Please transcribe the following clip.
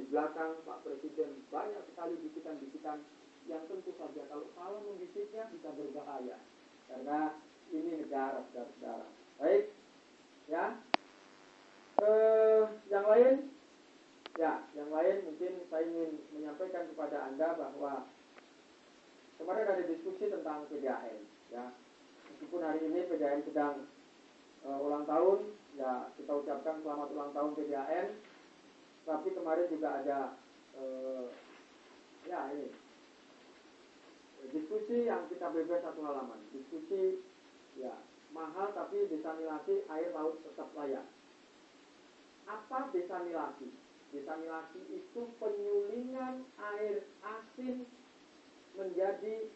di belakang Pak Presiden banyak sekali bisikan-bisikan yang tentu saja kalau salah membisiknya bisa berbahaya karena ini negara saudara-saudara. Baik, ya. Eh, yang lain, ya, yang lain mungkin saya ingin menyampaikan kepada anda bahwa kemarin ada diskusi tentang PDAM, ya. Meskipun hari ini PDAM sedang uh, ulang tahun, ya kita ucapkan selamat ulang tahun PDAM kemarin juga ada eh, ya ini. Diskusi yang kita bebas satu halaman. Diskusi ya mahal tapi desanilasi air laut tetap layak. Apa desanilasi desanilasi itu penyulingan air asin menjadi